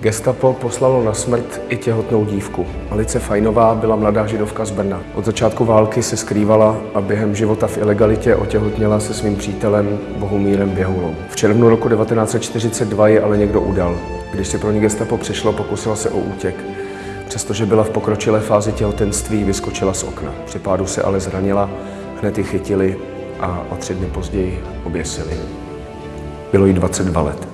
Gestapo poslalo na smrt i těhotnou dívku. Alice Fajnová byla mladá židovka z Brna. Od začátku války se skrývala a během života v ilegalitě otěhotněla se svým přítelem Bohumírem Běhulou. V červnu roku 1942 je ale někdo udal. Když se pro ní gestapo přišlo, pokusila se o útěk. Přestože byla v pokročilé fázi těhotenství, vyskočila z okna. Při pádu se ale zranila, hned ji chytili a o tři dny později oběsili. Bylo jí 22 let.